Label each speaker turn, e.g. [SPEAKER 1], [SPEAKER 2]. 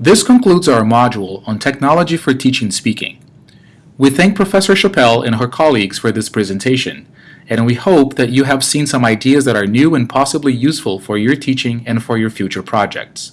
[SPEAKER 1] This concludes our module on Technology for Teaching Speaking. We thank Professor Chappell and her colleagues for this presentation, and we hope that you have seen some ideas that are new and possibly useful for your teaching and for your future projects.